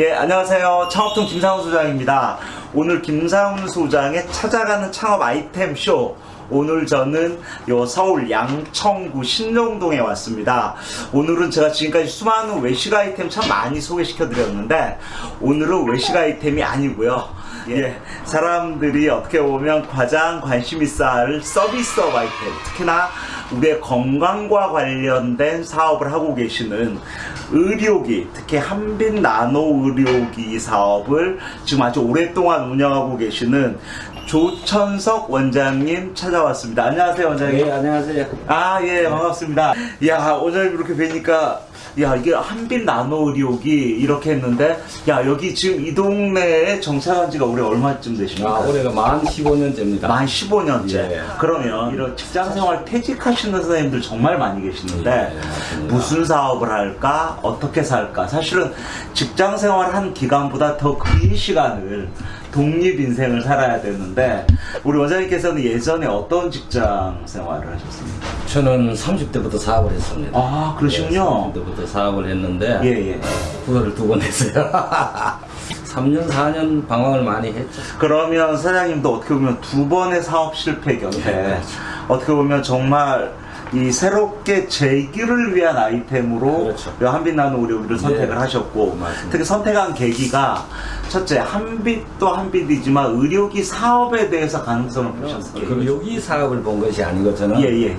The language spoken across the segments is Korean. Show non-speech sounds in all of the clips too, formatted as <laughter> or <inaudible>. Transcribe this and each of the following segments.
예, 안녕하세요. 창업통 김상훈 소장입니다. 오늘 김상훈 소장의 찾아가는 창업 아이템 쇼. 오늘 저는 요 서울 양천구 신정동에 왔습니다. 오늘은 제가 지금까지 수많은 외식 아이템 참 많이 소개시켜 드렸는데 오늘은 외식 아이템이 아니고요. 예, 사람들이 어떻게 보면 가장 관심 있어 할 서비스업 아이템, 특히나 우리의 건강과 관련된 사업을 하고 계시는 의료기, 특히 한빛 나노 의료기 사업을 지금 아주 오랫동안 운영하고 계시는 조천석 원장님 찾아왔습니다. 안녕하세요, 원장님. 네, 안녕하세요. 아, 예, 반갑습니다. 야, 원장님 이렇게 뵈니까, 야, 이게 한빛 나노 의료기 이렇게 했는데, 야, 여기 지금 이 동네에 정착한 지가 올해 얼마쯤 되십니까? 아, 올해가 만 15년째입니다. 만 15년째. 예. 그러면 이런 직장 생활 퇴직하시는 선생님들 정말 많이 계시는데 예, 맞습니다. 무슨 사업을 할까? 어떻게 살까? 사실은 직장 생활 한 기간보다 더 긴 시간을 독립 인생을 살아야 되는데 우리 원장님께서는 예전에 어떤 직장 생활을 하셨습니까? 저는 30대부터 사업을 했습니다. 아, 그러시군요. 30대부터 사업을 했는데, 예, 예. 후회를 두 번 했어요. <laughs> 3년, 4년 방황을 많이 했죠. 그러면 사장님도 어떻게 보면 두 번의 사업 실패 곁에 네. 어떻게 보면 정말 이 새롭게 재기를 위한 아이템으로 그렇죠. 이 한빛 나노 의료기를 선택을 네. 하셨고 맞습니다. 특히 선택한 계기가 첫째 한빛도 한빛이지만 의료기 사업에 대해서 가능성을 보셨어요. 그럼 여기 사업을 본 것이 아니고 저는 예 예.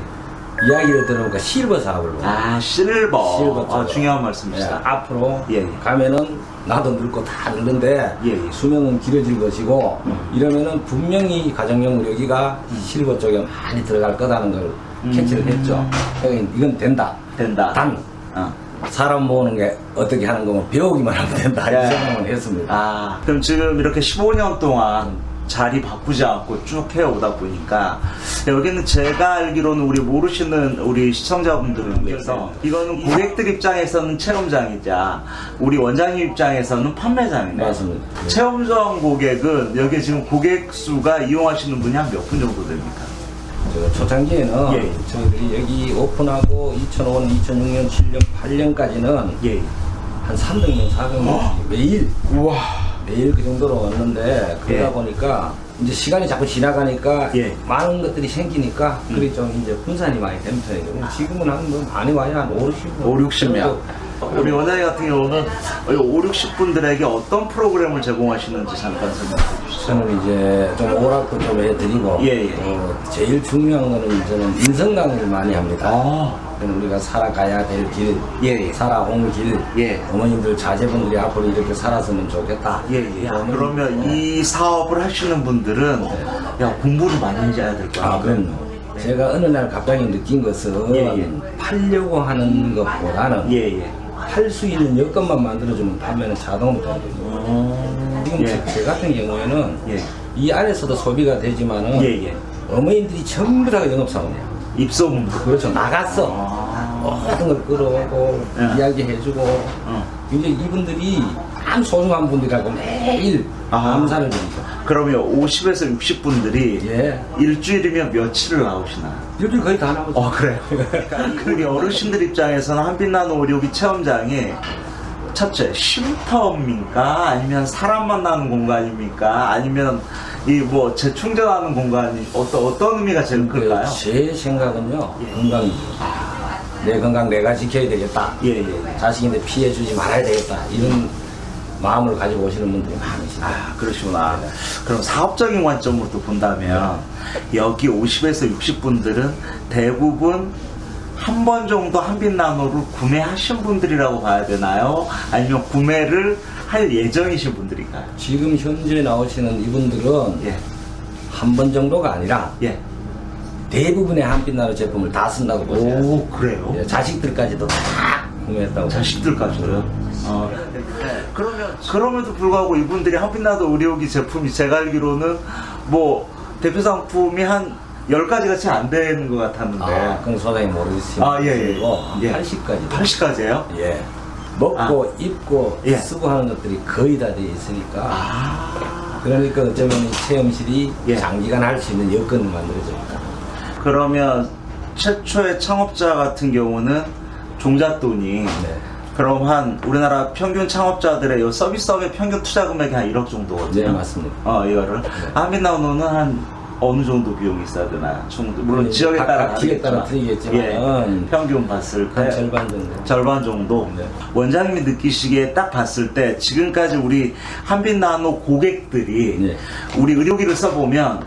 이야기를 들어보니까 실버 사업을 본 거예요. 아 실버. 실버 아. 중요한 예, 말씀이시다. 앞으로 예, 예. 가면은 나도 늙고 다 늙는데 예, 예. 수명은 길어질 것이고 음. 이러면은 분명히 가정용 의료기가 실버 쪽에 많이 들어갈 거다는 걸 음. 캐치를 했죠. 이건 된다. 된다. 단 어. 사람 모으는 게 어떻게 하는 거면 배우기만 하면 된다 예. 이 생각을 했습니다. 아, 그럼 지금 이렇게 15년 동안 자리 바꾸지 않고 쭉 해오다 보니까 여기는 제가 알기로는 우리 모르시는 우리 시청자분들을 위해서 이거는 고객들 입장에서는 체험장이자 우리 원장님 입장에서는 판매장이네. 맞습니다. 예. 체험장 고객은 여기 지금 고객 수가 이용하시는 분이 한 몇 분 정도 됩니까? 저 초창기에는 예. 저희들이 여기 오픈하고 2005년, 2006년, 7년, 8년까지는 예. 한 300명, 400명 매일 우와. 매일 그 정도로 왔는데 그러다 예. 보니까 이제 시간이 자꾸 지나가니까 예. 많은 것들이 생기니까 음. 그게 좀 이제 분산이 많이 된 편이거든요. 지금은 한뭐 많이 와야 한 5, 60분. 5, 60명. 우리 원장님 같은 경우는 5, 60분들에게 어떤 프로그램을 제공하시는지 잠깐 설명해 주시죠. 저는 이제 좀 오락도 좀 해드리고 예, 예. 또 제일 중요한 거는 저는 인성 강의를 많이 합니다. 아, 우리가 살아가야 될 길, 예, 예. 살아온 길, 예. 어머님들 자제분들이 앞으로 이렇게 살았으면 좋겠다. 예, 예. 야, 저는, 그러면 예. 이 사업을 하시는 분들 은 야 공부를 많이 해야 될 거야. 아, 그럼요. 제가 어느 날 갑자기 느낀 것은 예, 예. 팔려고 하는 것보다는 예, 예. 할수 있는 여건만 만들어주면 판매는 자동으로 되거든요. 지금 예. 제, 제 같은 경우에는 예. 이 안에서도 소비가 되지만은 예, 예. 어머님들이 전부 다 영업사원이에요. 입소문. 그렇죠. 나갔어. 아. 모든 걸 끌어오고 예. 이야기해주고 어. 이제 이분들이 참 소중한 분들하고 매일 아하. 감사를 드리죠. 그러면 50에서 60분들이 예. 일주일이면 며칠을 나오시나? 요즘 거의 다 나오죠. 어 그래요. <laughs> 우리 어르신들 입장에서는 한빛나노 의료기 체험장이 첫째 쉼터입니까? 아니면 사람 만나는 공간입니까? 아니면 이 뭐 재충전하는 공간이 어떤 어떤 의미가 제일 클까요? 제 생각은요 예. 건강이죠. 내 건강 내가 지켜야 되겠다. 예, 예, 예. 자식인데 피해 주지 말아야 되겠다. 이런 마음을 가지고 오시는 분들이 많으시죠. 아, 그러시구나. 그럼 사업적인 관점으로 또 본다면 여기 50에서 60분들은 대부분 한 번 정도 한빛 나노를 구매하신 분들이라고 봐야 되나요? 아니면 구매를 할 예정이신 분들인가요? 지금 현재 나오시는 이분들은 예, 한번 정도가 아니라 예. 대부분의 한빛나루 제품을 다 쓴다고 보세요. 오, 그래요? 예, 자식들까지도 다 구매했다고. 자식들까지요? 어. 그러면 그럼에도 불구하고 이분들이 한빛나도 의료기 제품이 제가 알기로는 뭐 대표 상품이 한 10가지가 채 안 되는 것 같았는데 아, 그건 소장님 모르겠지만. 아, 예, 예. 예. 80까지. 80가지예요? 예. 먹고 입고 예. 쓰고 하는 것들이 거의 다 돼 있으니까. 아. 그러니까 어쩌면 이 체험실이 예. 장기간 할 수 있는 여건을 만들어줍니다. 그러면 최초의 창업자 같은 경우는 종잣돈이 네. 그럼 한 우리나라 평균 창업자들의 요 서비스업의 평균 투자 금액이 한 1억 정도거든요. 네, 맞습니다. 어, 이거를. 한빛나우노는 한 어느 정도 비용이 있어야 되나요? 총- 물론 네, 지역에 각- 따라 각 지역에 따라 다르겠지만. 틀리겠지만은 예, 평균 봤을 때한 절반 정도. 절반 정도. 네. 원장님이 느끼시기에 딱 봤을 때 지금까지 우리 한빛나노 고객들이 네. 우리 의료기를 써보면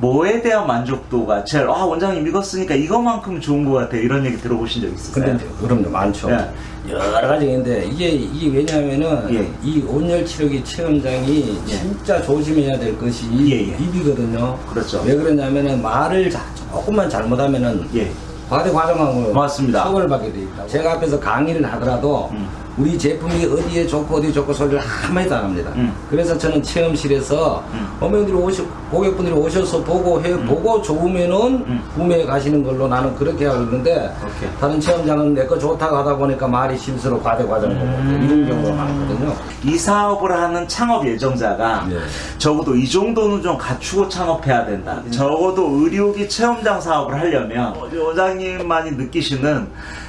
뭐에 대한 만족도가 제일 아 원장님 이거 쓰니까 이거만큼 좋은 것 같아 이런 얘기 들어보신 적 있으세요? 근데 그럼요 많죠. 예. 여러 가지가 있는데 이게 이게 왜냐하면은 예. 이 온열 치료기 체험장이 예. 진짜 조심해야 될 것이 예, 예. 입이거든요. 그렇죠. 왜 그러냐면은 말을 자- 조금만 잘못하면은 예. 과대 과정하고 맞습니다. 처벌을 받게 돼 있다. 제가 앞에서 강의를 하더라도 음. 우리 제품이 어디에 좋고 어디 좋고 소리를 한마디도 안 합니다. 음. 그래서 저는 체험실에서 음. 어머니들이 오시 고객분들이 오셔서 보고 해 보고 좋으면은 음. 구매해 가시는 걸로 나는 그렇게 하고 있는데 오케이. 다른 체험장은 내 거 좋다고 하다 보니까 말이 실수로 과대 과정을 보고 이런 경우가 많거든요. 이 사업을 하는 창업 예정자가 네. 적어도 이 정도는 좀 갖추고 창업해야 된다. 적어도 의료기 체험장 사업을 하려면 우리 원장님만이 느끼시는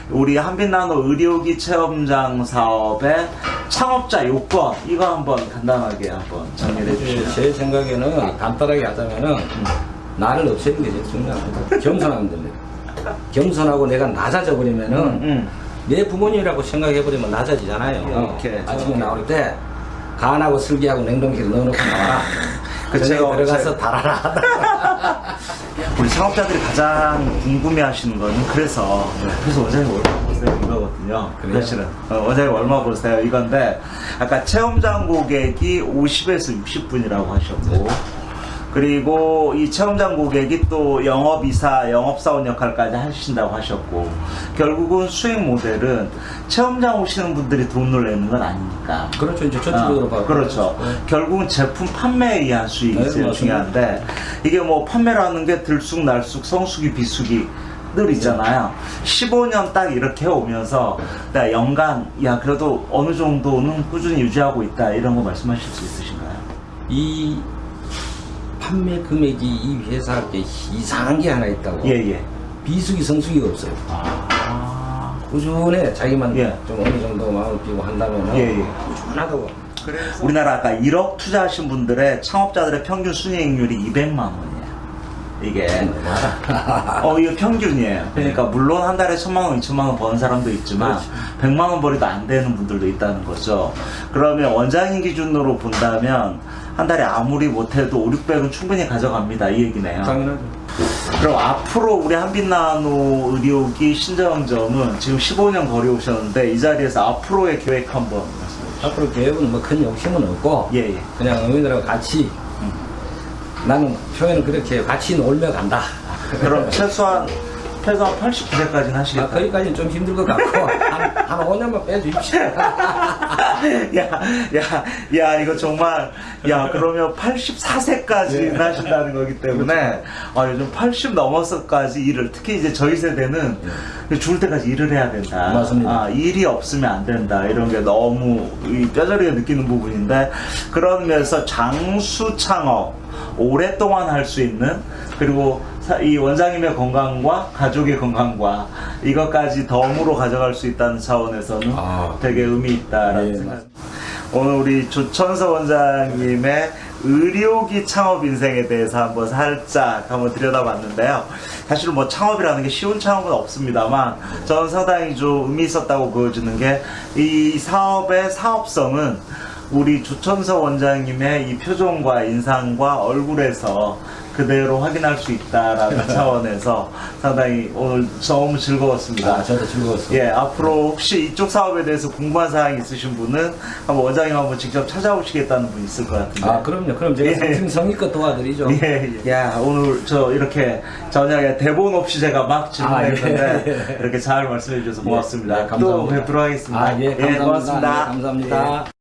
우리 한빛나노 의료기 체험장 사업의 창업자 요건 이거 한번 간단하게 한번 정리해 주시죠. 제 생각에는 간단하게 하자면은 나를 없애는 게 제일 중요합니다. 겸손하면 됩니다. 겸손하고 내가 낮아져 버리면은 음. 내 부모님이라고 생각해 버리면 낮아지잖아요. 이렇게. 아침에 나올 때 간하고 슬기하고 냉동실에 넣어놓고 나와라. <laughs> 그 제가 들어가서 달아라. <laughs> 우리 창업자들이 가장 궁금해하시는 거는 그래서 그래서 원장님 얼마 보세요 이거거든요. 그래요? 사실은 어, 원장님 얼마 보세요 이건데 아까 체험장 고객이 50에서 60분이라고 하셨고 그리고 이 체험장 고객이 또 영업이사, 영업사원 역할까지 하신다고 하셨고 결국은 수익 모델은 체험장 오시는 분들이 돈을 내는 건 아니니까 그렇죠. 이제 저쪽으로 아, 봐. 그렇죠. 결국은 제품 판매에 의한 수익이 네, 제일. 중요한데 이게 뭐 판매라는 게 들쑥날쑥 성수기 비수기 늘 있잖아요. 15년 딱 이렇게 해오면서 나 연간 야 그래도 어느 정도는 꾸준히 유지하고 있다 이런 거 말씀하실 수 있으신가요? 이 판매 금액이 이 회사에 이상한 게 하나 있다고. 예 예. 비수기 성수기가 없어요. 아. 꾸준해. 자기만 예. 좀 어느 정도 마음을 끼고 한다면은 예, 예. 꾸준하다고. 우리나라 아까 1억 투자하신 분들의 창업자들의 평균 순이익률이 200만 원이에요. 이게 <laughs> 어, 이거 평균이에요. 그러니까 물론 한 달에 천만 원, 이천만 원 버는 사람도 있지만 그렇죠. 백만 원 벌이도 안 되는 분들도 있다는 거죠. 그러면 원장님 기준으로 본다면 한 달에 아무리 못해도 5, 600은 충분히 가져갑니다. 이 얘기네요. 당연하죠. 그럼 앞으로 우리 한빛나노 의료기 신정점은 지금 15년 거리 오셨는데 이 자리에서 앞으로의 계획 한번 말씀해 주시죠. 앞으로 계획은 뭐 큰 욕심은 없고 예, 예. 그냥 어머니들하고 같이 나는 표현은 그렇게. 같이 놀며 간다. 그럼 <laughs> 최소한 최소한 89세까지는 아, 하시겠다. 거기까지는 좀 힘들 것 같고 <laughs> 한, 한 5년만 빼주십시오. <laughs> 야, 야, 야, 이거 정말, 야, 그러면 84세까지 예. 하신다는 거기 때문에, 아, 요즘 80 넘어서까지 일을, 특히 이제 저희 세대는 죽을 때까지 일을 해야 된다. 예. 맞습니다. 아, 일이 없으면 안 된다. 이런 게 너무 이 뼈저리게 느끼는 부분인데, 그런 면에서 장수 창업, 오랫동안 할 수 있는, 그리고 사- 이 원장님의 건강과 가족의 건강과 이것까지 덤으로 가져갈 수 있다는 차원에서는 아. 되게 의미 있다라는 예, 생각. 오늘 우리 조천서 원장님의 의료기 창업 인생에 대해서 한번 살짝 한번 들여다봤는데요. 사실 뭐 창업이라는 게 쉬운 창업은 없습니다만 저는 상당히 좀 의미 있었다고 보여주는 게 이 사업의 사업성은 우리 조천서 원장님의 이 표정과 인상과 얼굴에서 그대로 확인할 수 있다라는 <laughs> 차원에서 상당히 오늘 너무 즐거웠습니다. 아, 저도 즐거웠습니다. 예, 앞으로 혹시 이쪽 사업에 대해서 궁금한 사항이 있으신 분은 한번 원장님 한번 직접 찾아오시겠다는 분 있을 것 같은데. 아, 그럼요. 그럼 제가 예. 성심성의껏 도와드리죠. 예, 예. 야, 오늘 저 이렇게 저녁에 대본 없이 제가 막 질문했는데 아, 예, 예. 이렇게 잘 말씀해 주셔서 예, 고맙습니다. 예, 감사합니다. 또 뵙도록 하겠습니다. 아, 예, 감사합니다. 고맙습니다. 예, 감사합니다. 예.